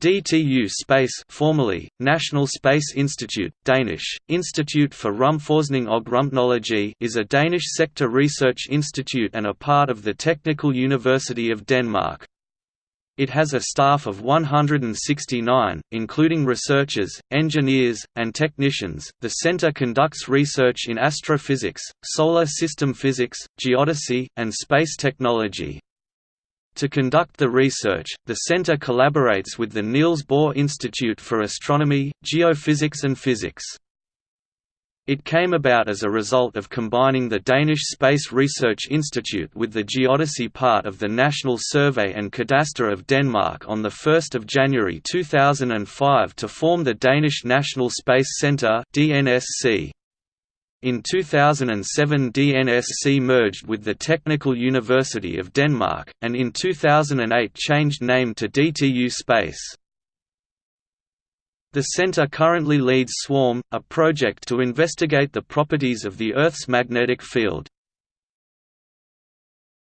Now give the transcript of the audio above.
DTU Space formerly, National Space Institute, Danish, Institute for Rumforskning og Rumteknologi is a Danish sector research institute and a part of the Technical University of Denmark. It has a staff of 169, including researchers, engineers, and technicians. The center conducts research in astrophysics, solar system physics, geodesy, and space technology. To conduct the research, the center collaborates with the Niels Bohr Institute for Astronomy, Geophysics and Physics. It came about as a result of combining the Danish Space Research Institute with the geodesy part of the National Survey and Cadastre of Denmark on 1 January 2005 to form the Danish National Space Centre DNSC. In 2007 DNSC merged with the Technical University of Denmark, and in 2008 changed name to DTU Space. The center currently leads SWARM, a project to investigate the properties of the Earth's magnetic field.